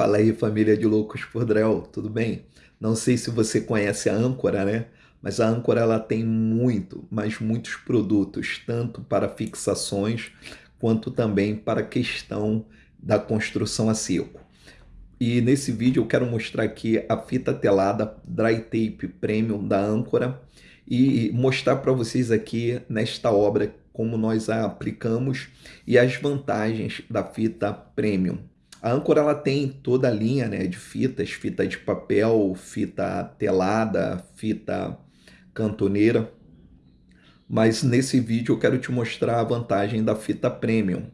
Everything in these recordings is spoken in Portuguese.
Fala aí, família de loucos por drywall, tudo bem? Não sei se você conhece a Âncora, né? Mas a Âncora ela tem muito, mas muitos produtos, tanto para fixações quanto também para a questão da construção a seco. E nesse vídeo eu quero mostrar aqui a fita telada Dry Tape Premium da Âncora e mostrar para vocês aqui nesta obra como nós a aplicamos e as vantagens da fita Premium. A Âncora ela tem toda a linha né, de fitas, fita de papel, fita telada, fita cantoneira. Mas nesse vídeo eu quero te mostrar a vantagem da fita Premium.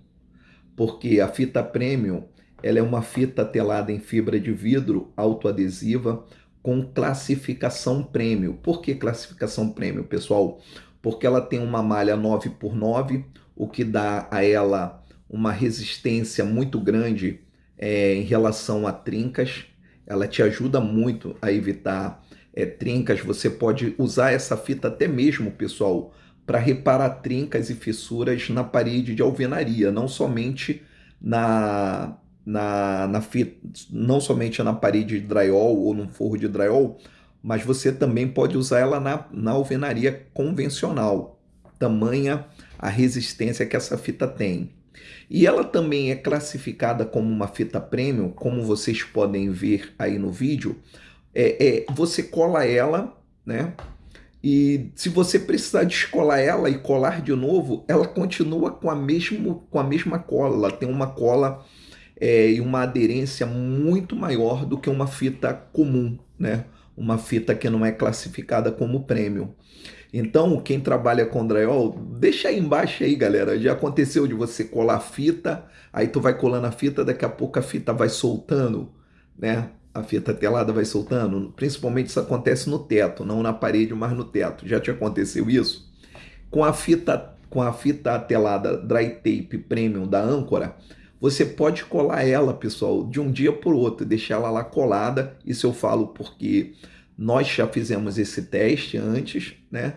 Porque a fita Premium ela é uma fita telada em fibra de vidro autoadesiva com classificação Premium. Por que classificação Premium, pessoal? Porque ela tem uma malha 9 por 9 o que dá a ela uma resistência muito grande é, em relação a trincas. Ela te ajuda muito a evitar é, trincas. Você pode usar essa fita até mesmo, pessoal, para reparar trincas e fissuras na parede de alvenaria, não somente na, na, na fita, não somente na parede de drywall ou no forro de drywall, mas você também pode usar ela na, na alvenaria convencional. Tamanha a resistência que essa fita tem. E ela também é classificada como uma fita premium, como vocês podem ver aí no vídeo. É, é, você cola ela, né? E se você precisar descolar ela e colar de novo, ela continua com a, mesmo, com a mesma cola. Ela tem uma cola é, e uma aderência muito maior do que uma fita comum, né? Uma fita que não é classificada como premium. Então, quem trabalha com drywall, deixa aí embaixo aí, galera. Já aconteceu de você colar fita, aí tu vai colando a fita, daqui a pouco a fita vai soltando, né? A fita telada vai soltando. Principalmente isso acontece no teto, não na parede, mas no teto. Já te aconteceu isso? Com a fita, com a fita telada Dry Tape Premium da Âncora, você pode colar ela, pessoal, de um dia por outro, deixar ela lá colada. Isso eu falo porque nós já fizemos esse teste antes, né?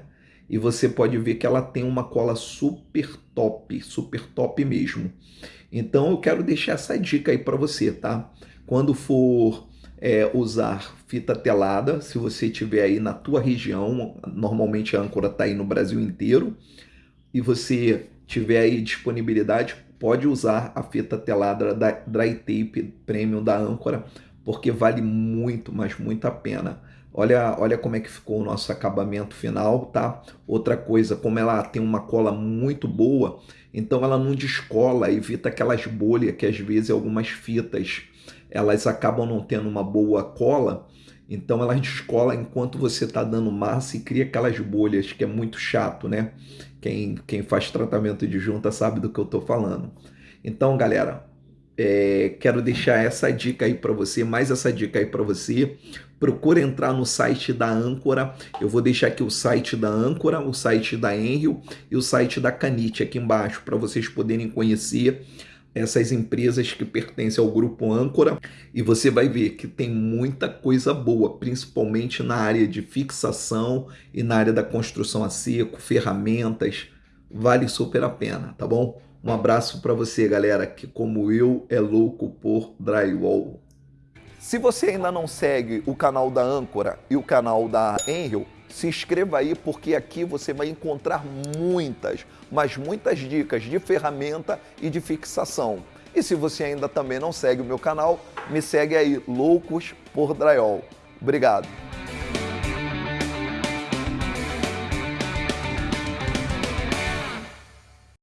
e você pode ver que ela tem uma cola super top, super top mesmo. Então eu quero deixar essa dica aí para você, tá? Quando for é, usar fita telada, se você tiver aí na tua região, normalmente a âncora está aí no Brasil inteiro, e você tiver aí disponibilidade, pode usar a fita telada da Dry Tape Premium da âncora, porque vale muito, mas muito a pena. Olha, olha como é que ficou o nosso acabamento final, tá? Outra coisa, como ela tem uma cola muito boa, então ela não descola, evita aquelas bolhas que às vezes algumas fitas elas acabam não tendo uma boa cola, então elas descola enquanto você está dando massa e cria aquelas bolhas, que é muito chato, né? Quem, quem faz tratamento de junta sabe do que eu estou falando. Então, galera, é, quero deixar essa dica aí para você, mais essa dica aí para você. Procura entrar no site da Âncora. Eu vou deixar aqui o site da Âncora, o site da Enrio e o site da Canite aqui embaixo para vocês poderem conhecer essas empresas que pertencem ao grupo Âncora e você vai ver que tem muita coisa boa, principalmente na área de fixação e na área da construção a seco, ferramentas, vale super a pena, tá bom? Um abraço para você, galera, que como eu é louco por drywall. Se você ainda não segue o canal da Âncora e o canal da Enrio, se inscreva aí porque aqui você vai encontrar muitas, mas muitas dicas de ferramenta e de fixação. E se você ainda também não segue o meu canal, me segue aí, Loucos por Drywall. Obrigado!